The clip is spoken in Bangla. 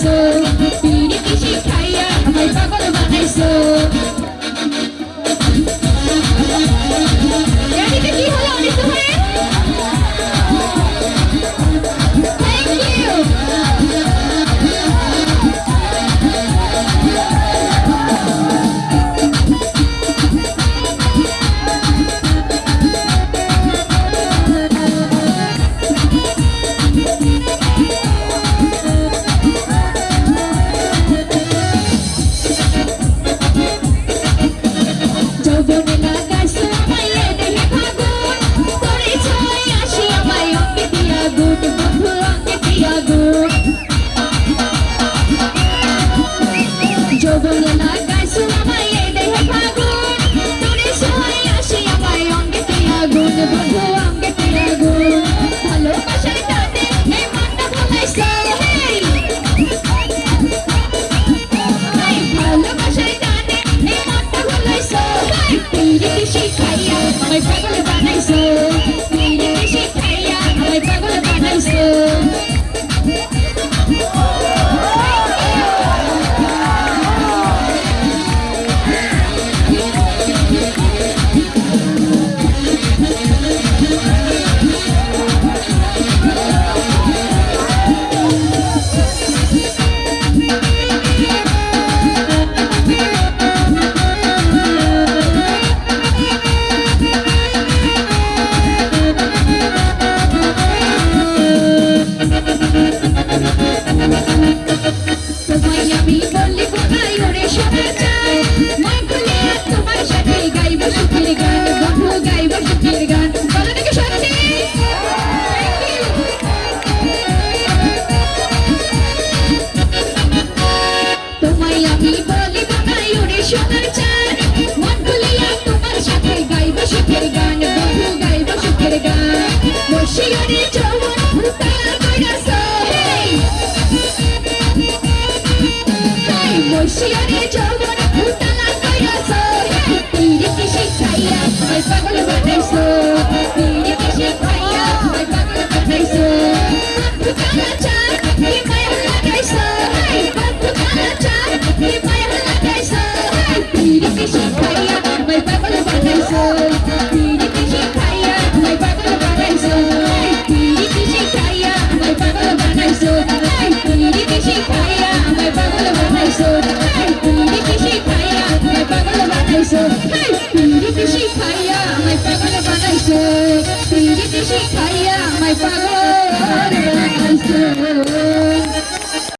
পাগল সোনার চাঁদ মন ভুলিয়া তোমার সাথে গাইব সুখের গান বন্ধু গাইব সুখের গান। বসিয়ারে চৌবন ভুতা কইরাছে বসিয়ারে চৌবন ভুতা কইরাছে তীরে কি শিখাইয়া পাগল শিখাইয়া আমায় পাগল বানাইছো